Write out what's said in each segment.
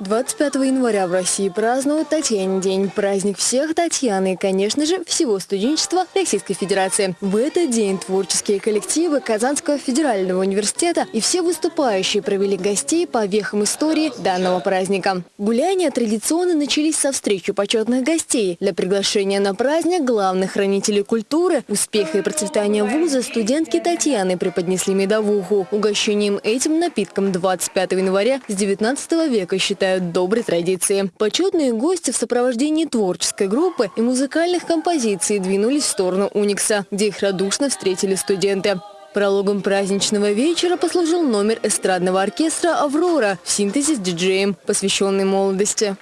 25 января в России празднуют Татьянин день. Праздник всех Татьяны и, конечно же, всего студенчества Российской Федерации. В этот день творческие коллективы Казанского федерального университета и все выступающие провели гостей по вехам истории данного праздника. Гуляния традиционно начались со встречи почетных гостей. Для приглашения на праздник главных хранителей культуры, успеха и процветания вуза студентки Татьяны преподнесли медовуху. Угощением этим напитком 25 января с 19 века считают считают доброй традицией. Почетные гости в сопровождении творческой группы и музыкальных композиций двинулись в сторону Уникса, где их радушно встретили студенты. Прологом праздничного вечера послужил номер эстрадного оркестра «Аврора» в синтезе с диджеем, посвященный молодости.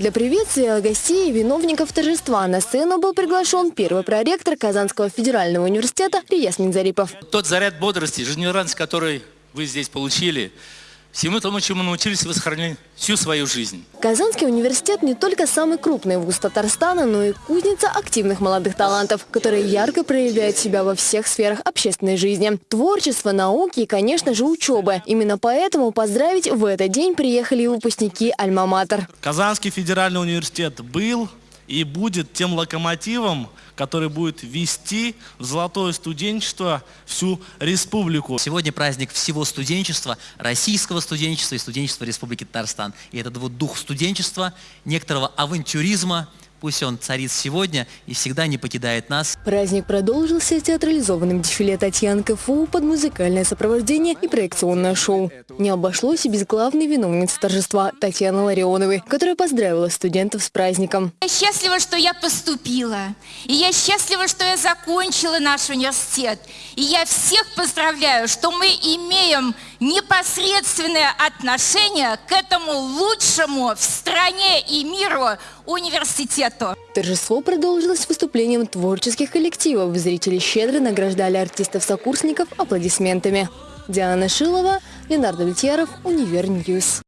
Для приветствия гостей и виновников торжества на сцену был приглашен первый проректор Казанского федерального университета Риясмин Зарипов. Тот заряд бодрости, жизнерадость, который вы здесь получили, Всему тому, чему научились, вы сохранили всю свою жизнь. Казанский университет не только самый крупный вуз Татарстана, но и кузница активных молодых талантов, которые ярко проявляют себя во всех сферах общественной жизни. Творчество, науки и, конечно же, учебы. Именно поэтому поздравить в этот день приехали и выпускники «Альма-Матер». Казанский федеральный университет был и будет тем локомотивом, который будет вести в золотое студенчество всю республику. Сегодня праздник всего студенчества, российского студенчества и студенчества Республики Татарстан. И этот вот дух студенчества, некоторого авантюризма, Пусть он царит сегодня и всегда не покидает нас. Праздник продолжился театрализованным дефиле Татьяны КФУ под музыкальное сопровождение и проекционное шоу. Не обошлось и без главной виновницы торжества Татьяны Ларионовой, которая поздравила студентов с праздником. Я счастлива, что я поступила. И я счастлива, что я закончила наш университет. И я всех поздравляю, что мы имеем непосредственное отношение к этому лучшему в стране и миру университету. Торжество продолжилось выступлением творческих коллективов. Зрители щедро награждали артистов-сокурсников аплодисментами. Диана Шилова, Ленар Давлетьяров, Univer News.